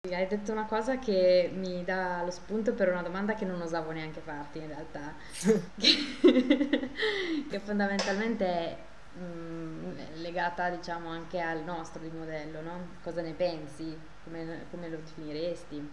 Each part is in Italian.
Hai detto una cosa che mi dà lo spunto per una domanda che non osavo neanche farti in realtà, che, che fondamentalmente è mm, legata diciamo anche al nostro di modello, no? Cosa ne pensi? Come, come lo definiresti?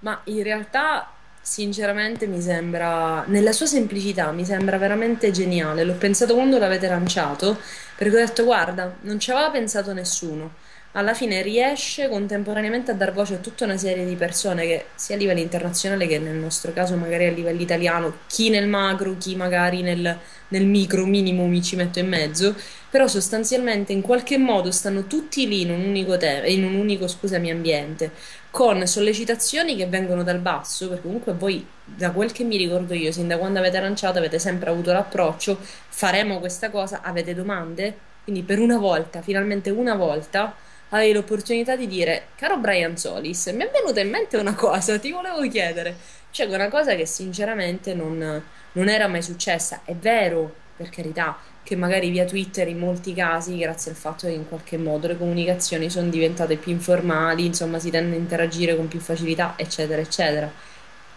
Ma in realtà, sinceramente, mi sembra, nella sua semplicità, mi sembra veramente geniale. L'ho pensato quando l'avete lanciato, perché ho detto, guarda, non ci aveva pensato nessuno. Alla fine riesce contemporaneamente a dar voce a tutta una serie di persone che, sia a livello internazionale che nel nostro caso, magari a livello italiano, chi nel macro, chi magari nel, nel micro minimo mi ci metto in mezzo, però sostanzialmente in qualche modo stanno tutti lì in un unico, te- in un unico scusami, ambiente con sollecitazioni che vengono dal basso, perché comunque voi, da quel che mi ricordo io, sin da quando avete lanciato, avete sempre avuto l'approccio, faremo questa cosa, avete domande? Quindi per una volta, finalmente una volta, avevi l'opportunità di dire, caro Brian Solis, mi è venuta in mente una cosa, ti volevo chiedere. Cioè, una cosa che sinceramente non, non era mai successa. È vero, per carità, che magari via Twitter in molti casi, grazie al fatto che in qualche modo le comunicazioni sono diventate più informali, insomma si tende a interagire con più facilità, eccetera, eccetera.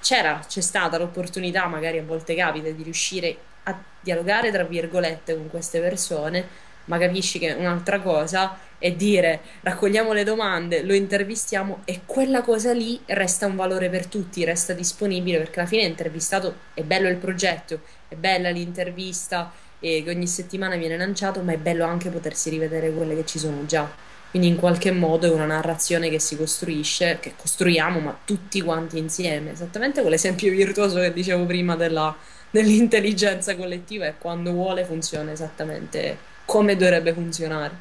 C'era, c'è stata l'opportunità, magari a volte capita, di riuscire a dialogare, tra virgolette, con queste persone, ma capisci che un'altra cosa è dire raccogliamo le domande, lo intervistiamo e quella cosa lì resta un valore per tutti, resta disponibile perché alla fine è intervistato, è bello il progetto, è bella l'intervista e che ogni settimana viene lanciato, ma è bello anche potersi rivedere quelle che ci sono già. Quindi in qualche modo è una narrazione che si costruisce, che costruiamo, ma tutti quanti insieme. Esattamente quell'esempio virtuoso che dicevo prima della, dell'intelligenza collettiva e quando vuole funziona esattamente come dovrebbe funzionare.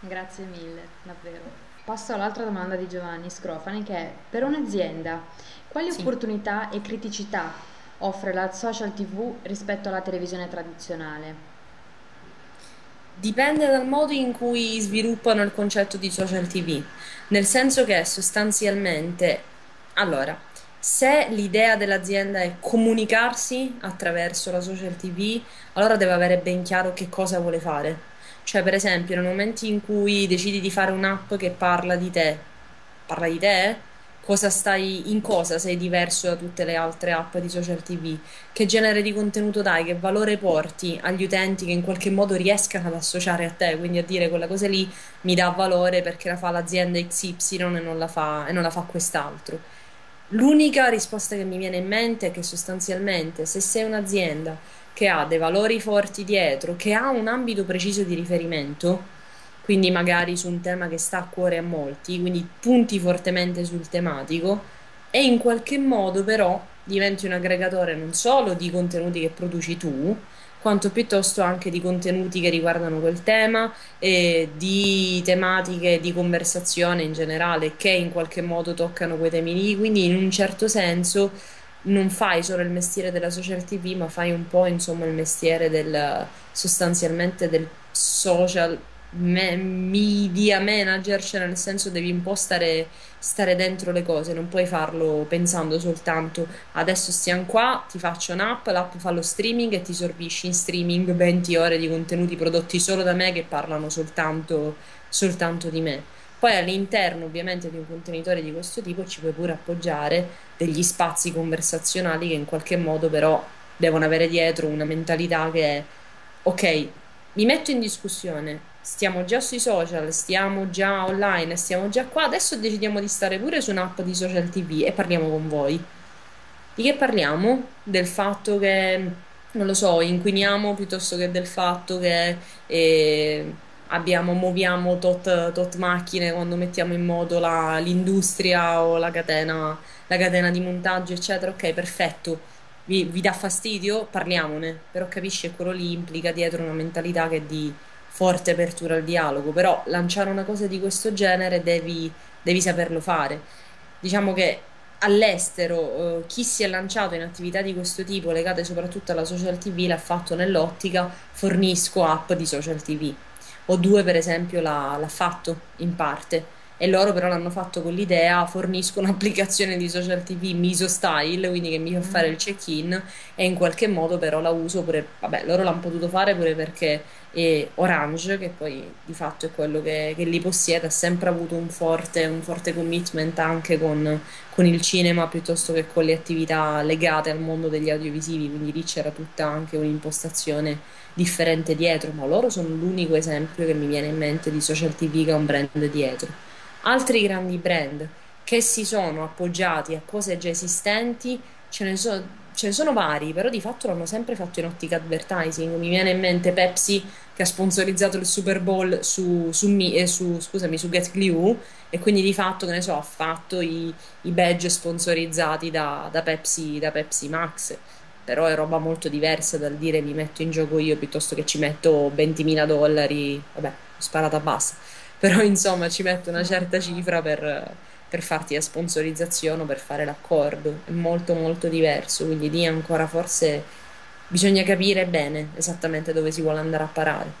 Grazie mille, davvero. Passo all'altra domanda di Giovanni Scrofani che è, per un'azienda, quali Sì. opportunità e criticità offre la social TV rispetto alla televisione tradizionale? Dipende dal modo in cui sviluppano il concetto di social TV, nel senso che sostanzialmente, allora, se l'idea dell'azienda è comunicarsi attraverso la social TV, allora deve avere ben chiaro che cosa vuole fare. Cioè, per esempio, nel momento in cui decidi di fare un'app che parla di te, parla di te? Cosa stai, in cosa sei diverso da tutte le altre app di social TV? Che genere di contenuto dai? Che valore porti agli utenti che in qualche modo riescano ad associare a te? Quindi a dire quella cosa lì mi dà valore perché la fa l'azienda XY e non la fa, e non la fa quest'altro. L'unica risposta che mi viene in mente è che sostanzialmente se sei un'azienda che ha dei valori forti dietro, che ha un ambito preciso di riferimento, quindi magari su un tema che sta a cuore a molti, quindi punti fortemente sul tematico e in qualche modo però diventi un aggregatore non solo di contenuti che produci tu, quanto piuttosto anche di contenuti che riguardano quel tema e di tematiche di conversazione in generale che in qualche modo toccano quei temi lì, quindi in un certo senso non fai solo il mestiere della social TV, ma fai un po' insomma il mestiere del sostanzialmente del social me- media manager, cioè nel senso devi un po' stare, stare dentro le cose, non puoi farlo pensando soltanto adesso stiamo qua, ti faccio un'app, l'app fa lo streaming e ti sorbisci in streaming 20 ore di contenuti prodotti solo da me che parlano soltanto, soltanto di me. Poi all'interno ovviamente di un contenitore di questo tipo ci puoi pure appoggiare degli spazi conversazionali che in qualche modo però devono avere dietro una mentalità che è ok, mi metto in discussione, stiamo già sui social, stiamo già online, stiamo già qua, adesso decidiamo di stare pure su un'app di social TV e parliamo con voi. Di che parliamo? Del fatto che, non lo so, inquiniamo piuttosto che del fatto che eh, abbiamo, muoviamo tot, tot macchine quando mettiamo in moto la- l'industria o la catena, la catena di montaggio, eccetera. Ok, perfetto. Vi, vi dà fastidio? Parliamone, però capisci che quello lì implica dietro una mentalità che è di forte apertura al dialogo, però lanciare una cosa di questo genere devi, devi saperlo fare. Diciamo che all'estero eh, chi si è lanciato in attività di questo tipo legate soprattutto alla social TV l'ha fatto nell'ottica fornisco app di social TV. O due per esempio l'ha l'ha fatto in parte e loro però l'hanno fatto con l'idea, fornisco un'applicazione di social TV Miso Style, quindi che mi fa fare il Mm. check-in e in qualche modo però la uso pure, vabbè, loro l'hanno potuto fare pure perché e Orange, che poi di fatto è quello che, che li possiede, ha sempre avuto un forte, un forte commitment anche con, con il cinema piuttosto che con le attività legate al mondo degli audiovisivi, quindi lì c'era tutta anche un'impostazione differente dietro, ma loro sono l'unico esempio che mi viene in mente di social TV che ha un brand dietro. Altri grandi brand che si sono appoggiati a cose già esistenti, ce ne so- ce ne sono vari, però di fatto l'hanno sempre fatto in ottica advertising. Mi viene in mente Pepsi che ha sponsorizzato il Super Bowl su, su, Mi- eh, su- scusami, su Get Glue e quindi di fatto, che ne so, ha fatto i, i badge sponsorizzati da, da Pepsi, da Pepsi Max. Però è roba molto diversa dal dire mi metto in gioco io piuttosto che ci metto 20.000 dollari, vabbè, sparata bassa, però insomma ci metto una certa cifra per, per farti la sponsorizzazione o per fare l'accordo, è molto molto diverso, quindi lì ancora forse bisogna capire bene esattamente dove si vuole andare a parare.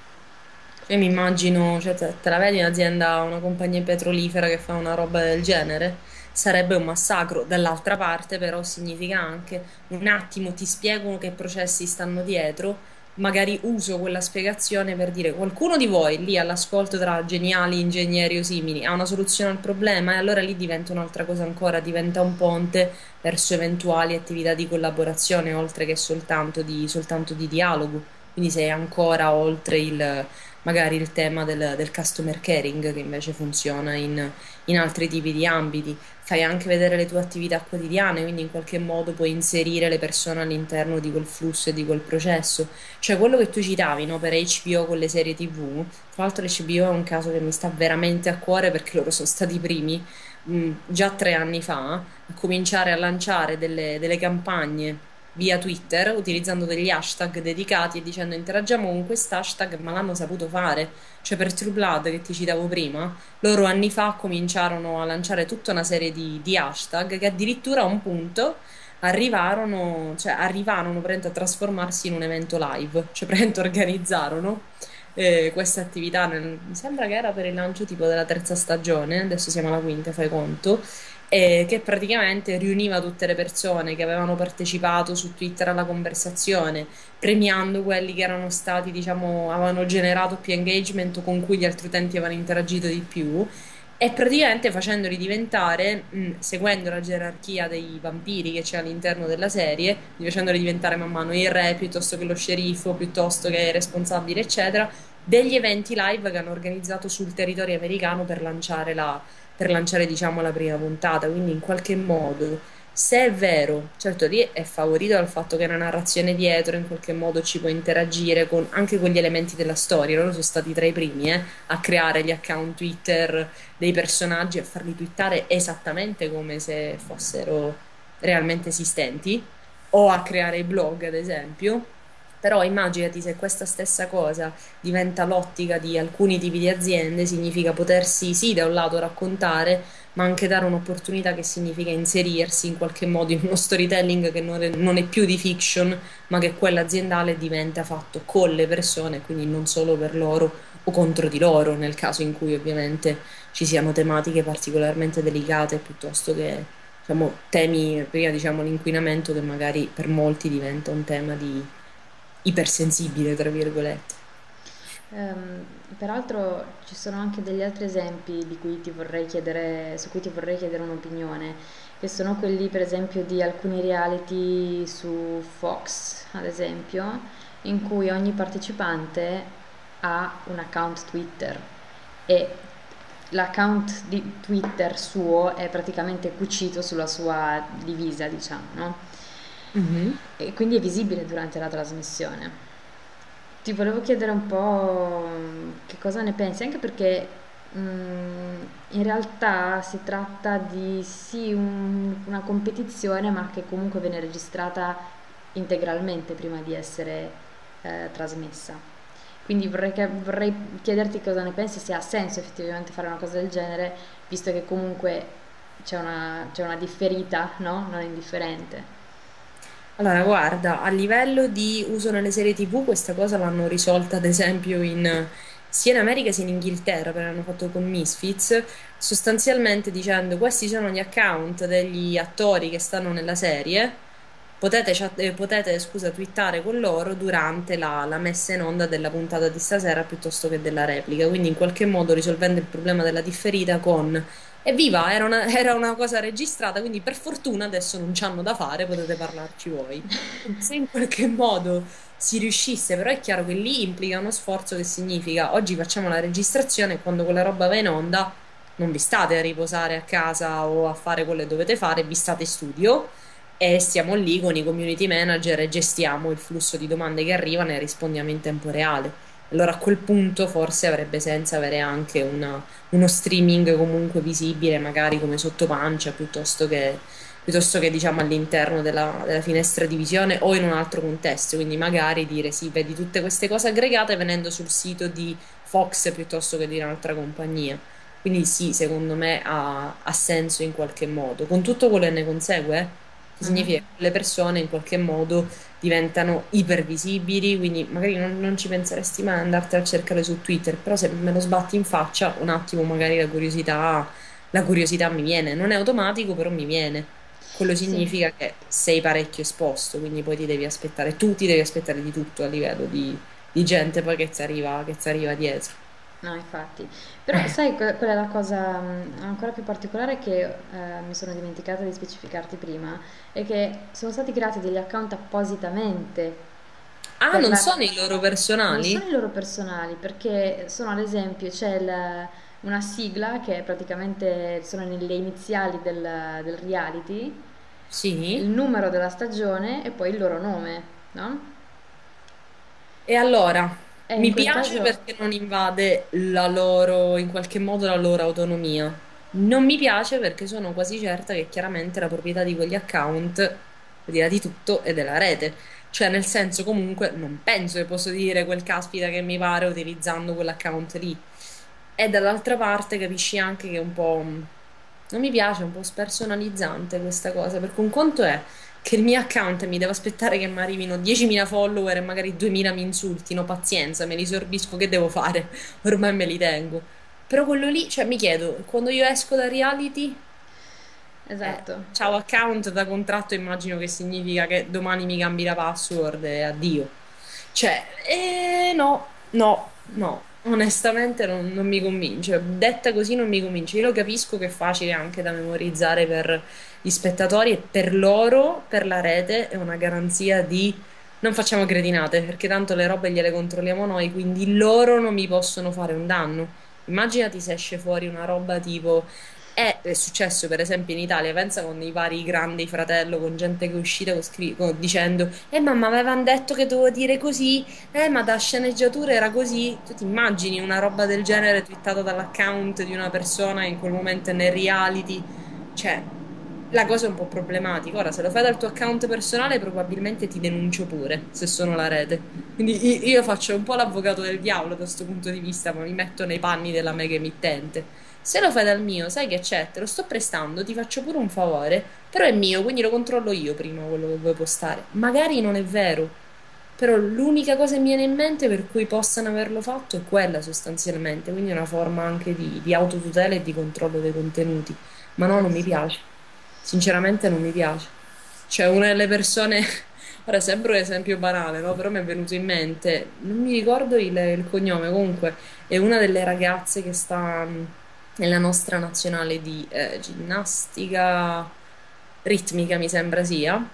Cioè, mi immagino, cioè, te, te la vedi un'azienda, una compagnia petrolifera che fa una roba del genere? Sarebbe un massacro. Dall'altra parte, però, significa anche un attimo ti spiego che processi stanno dietro. Magari uso quella spiegazione per dire qualcuno di voi lì all'ascolto tra geniali ingegneri o simili ha una soluzione al problema e allora lì diventa un'altra cosa ancora, diventa un ponte verso eventuali attività di collaborazione oltre che soltanto di, soltanto di dialogo. Quindi sei ancora oltre il magari il tema del, del customer caring che invece funziona in, in altri tipi di ambiti. Fai anche vedere le tue attività quotidiane, quindi in qualche modo puoi inserire le persone all'interno di quel flusso e di quel processo. Cioè quello che tu citavi, no, per HBO con le serie TV, tra l'altro l'HBO è un caso che mi sta veramente a cuore perché loro sono stati i primi, mh, già tre anni fa, a cominciare a lanciare delle, delle campagne via Twitter utilizzando degli hashtag dedicati e dicendo interagiamo con quest'hashtag, ma l'hanno saputo fare. Cioè per True Blood che ti citavo prima, loro anni fa cominciarono a lanciare tutta una serie di, di hashtag che addirittura a un punto arrivarono, cioè arrivarono a trasformarsi in un evento live, cioè organizzarono eh, questa attività, nel- mi sembra che era per il lancio tipo della terza stagione, adesso siamo alla quinta, fai conto, e che praticamente riuniva tutte le persone che avevano partecipato su Twitter alla conversazione, premiando quelli che erano stati, diciamo, avevano generato più engagement o con cui gli altri utenti avevano interagito di più. E praticamente facendoli diventare, mh, seguendo la gerarchia dei vampiri che c'è all'interno della serie, facendoli diventare man mano il re piuttosto che lo sceriffo, piuttosto che il responsabile, eccetera, degli eventi live che hanno organizzato sul territorio americano per lanciare la, per lanciare, diciamo, la prima puntata. Quindi in qualche modo, se è vero, certo lì è favorito dal fatto che una narrazione dietro in qualche modo ci può interagire con, anche con gli elementi della storia. Loro sono stati tra i primi, eh, a creare gli account Twitter dei personaggi a farli twittare esattamente come se fossero realmente esistenti, o a creare i blog, ad esempio. Però immaginati se questa stessa cosa diventa l'ottica di alcuni tipi di aziende, significa potersi sì, da un lato raccontare, ma anche dare un'opportunità che significa inserirsi in qualche modo in uno storytelling che non è, non è più di fiction, ma che quello aziendale diventa fatto con le persone, quindi non solo per loro o contro di loro, nel caso in cui ovviamente ci siano tematiche particolarmente delicate piuttosto che diciamo, temi, prima diciamo l'inquinamento che magari per molti diventa un tema di ipersensibile, tra virgolette. Ehm, peraltro ci sono anche degli altri esempi cui chiedere, su cui ti vorrei chiedere un'opinione, che sono quelli per esempio di alcuni reality su Fox, ad esempio, in cui ogni partecipante ha un account Twitter e l'account di Twitter suo è praticamente cucito sulla sua divisa, diciamo, no? Mhm. E quindi è visibile durante la trasmissione. Ti volevo chiedere un po' che cosa ne pensi, anche perché mm, in realtà si tratta di sì un- una competizione, ma che comunque viene registrata integralmente prima di essere eh, trasmessa. Quindi vorrei, che- vorrei chiederti cosa ne pensi, se ha senso effettivamente fare una cosa del genere, visto che comunque c'è una, c'è una differita, no? Non indifferente. Allora, guarda, a livello di uso nelle serie TV, questa cosa l'hanno risolta ad esempio in, sia in America sia in Inghilterra, perché hanno fatto con Misfits, sostanzialmente dicendo questi sono gli account degli attori che stanno nella serie. Potete, chat- eh, potete, scusa, twittare con loro durante la, la messa in onda della puntata di stasera piuttosto che della replica, quindi in qualche modo risolvendo il problema della differita con Evviva, era una, era una cosa registrata, quindi per fortuna adesso non c'hanno da fare, potete parlarci voi. Se in qualche modo si riuscisse, però è chiaro che lì implica uno sforzo che significa oggi facciamo la registrazione e quando quella roba va in onda non vi state a riposare a casa o a fare quello che dovete fare, vi state in studio e stiamo lì con i community manager e gestiamo il flusso di domande che arrivano e rispondiamo in tempo reale. Allora a quel punto forse avrebbe senso avere anche una, uno streaming comunque visibile, magari come sotto pancia, piuttosto che, piuttosto che diciamo all'interno della, della, finestra di visione o in un altro contesto. Quindi magari dire sì, vedi tutte queste cose aggregate venendo sul sito di Fox piuttosto che di un'altra compagnia. Quindi sì, secondo me ha, ha senso in qualche modo, con tutto quello che ne consegue, che significa che le persone in qualche modo diventano ipervisibili, quindi magari non, non ci penseresti mai ad andartene a cercare su Twitter, però se me lo sbatti in faccia, un attimo magari la curiosità, la curiosità mi viene, non è automatico, però mi viene. Quello significa sì. che sei parecchio esposto, quindi poi ti devi aspettare, tu ti devi aspettare di tutto a livello di, di gente poi che ti arriva, che ti arriva dietro. No, infatti. Però sai, qual è la cosa mm, ancora più particolare che eh, mi sono dimenticata di specificarti prima? È che sono stati creati degli account appositamente Ah, per non la... sono i loro Non personali? sono i loro personali, perché sono ad esempio, c'è il- una sigla che praticamente sono nelle iniziali del, del reality, il Sì. numero della stagione e poi il loro nome, no? E allora, E in mi quel piace caso... perché non invade la loro, in qualche modo, la loro autonomia. Non mi piace perché sono quasi certa che chiaramente la proprietà di quegli account, al di là di tutto, è della rete. Cioè, nel senso, comunque, non penso che posso dire quel caspita che mi pare utilizzando quell'account lì. E dall'altra parte capisci anche che è un po'... Non mi piace, è un po' spersonalizzante questa cosa, perché un conto è che il mio account mi devo aspettare che mi arrivino 10.000 follower e magari 2.000 mi insultino, pazienza, me li sorbisco, che devo fare? Ormai me li tengo. Però quello lì, cioè mi chiedo, quando io esco da reality, eh, Esatto. ciao account da contratto, immagino che significa che domani mi cambi la password e addio. Cioè, eh, no, no, no, onestamente non, non mi convince. Detta così non mi convince. Io lo capisco che è facile anche da memorizzare per gli spettatori e per loro, per la rete, è una garanzia di non facciamo cretinate, perché tanto le robe gliele controlliamo noi, quindi loro non mi possono fare un danno. Immaginati se esce fuori una roba tipo è, è successo per esempio in Italia, pensa con i vari grandi fratello, con gente che è uscita con scri- con- dicendo Eh mamma avevano detto che dovevo dire così, eh ma da sceneggiatura era così. Tu ti immagini una roba del genere twittata dall'account di una persona in quel momento è nel reality? Cioè, la cosa è un po' problematica. Ora, se lo fai dal tuo account personale, probabilmente ti denuncio pure, se sono la rete. Quindi io faccio un po' l'avvocato del diavolo da questo punto di vista, ma mi metto nei panni della mega emittente. Se lo fai dal mio, sai che c'è, te lo sto prestando, ti faccio pure un favore, però è mio, quindi lo controllo io prima quello che vuoi postare. Magari non è vero, però l'unica cosa che mi viene in mente per cui possano averlo fatto è quella sostanzialmente, quindi è una forma anche di, di autotutela e di controllo dei contenuti. Ma no, non mi piace. Sinceramente non mi piace. Cioè, una delle persone, ora sembra un esempio banale, no? Però mi è venuto in mente, non mi ricordo il, il cognome, comunque è una delle ragazze che sta mh, nella nostra nazionale di eh, ginnastica ritmica, mi sembra sia.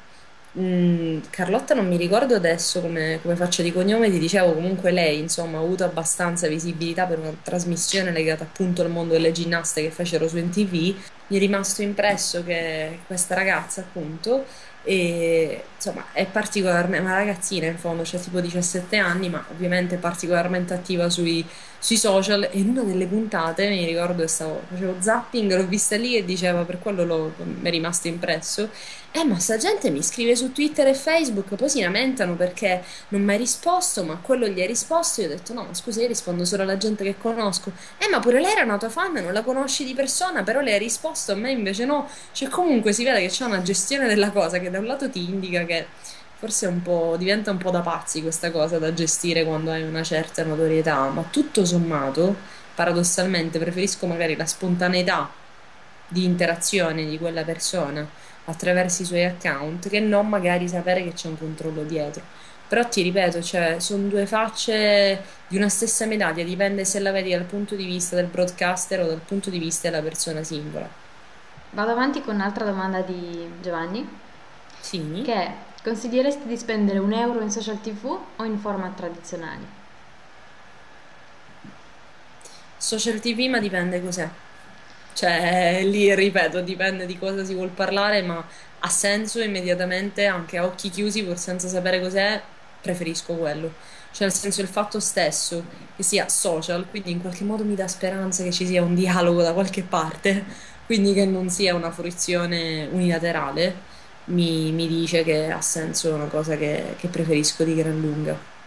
Mm, Carlotta non mi ricordo adesso come, come faccia di cognome, ti dicevo comunque lei insomma ha avuto abbastanza visibilità per una trasmissione legata appunto al mondo delle ginnaste che fecero su NTV. Mi è rimasto impresso che questa ragazza appunto e, insomma è particolarmente una ragazzina in fondo, cioè tipo 17 anni, ma ovviamente particolarmente attiva sui, sui social e in una delle puntate mi ricordo che stavo, facevo zapping, l'ho vista lì e diceva per quello l'ho- mi è rimasto impresso eh, ma sta gente mi scrive su Twitter e Facebook, poi si lamentano perché non mi hai risposto, ma quello gli hai risposto. Io ho detto: No, ma scusa, io rispondo solo alla gente che conosco. Eh, ma pure lei era una tua fan, non la conosci di persona, però le hai risposto, a me invece no. Cioè, comunque si vede che c'è una gestione della cosa che da un lato ti indica che Forse è un po', diventa un po' da pazzi questa cosa da gestire quando hai una certa notorietà, ma tutto sommato, paradossalmente, preferisco magari la spontaneità di interazione di quella persona attraverso i suoi account che non magari sapere che c'è un controllo dietro. Però ti ripeto, cioè, sono due facce di una stessa medaglia, dipende se la vedi dal punto di vista del broadcaster o dal punto di vista della persona singola. Vado avanti con un'altra domanda di Giovanni, Sì, che è, consiglieresti di spendere un euro in social TV o in format tradizionali? social TV, ma dipende cos'è. Cioè, lì ripeto, dipende di cosa si vuol parlare, ma ha senso immediatamente, anche a occhi chiusi, pur senza sapere cos'è, preferisco quello. Cioè, nel senso, il fatto stesso che sia social, quindi in qualche modo mi dà speranza che ci sia un dialogo da qualche parte, quindi che non sia una fruizione unilaterale, mi, mi dice che ha senso, una cosa che, che preferisco di gran lunga.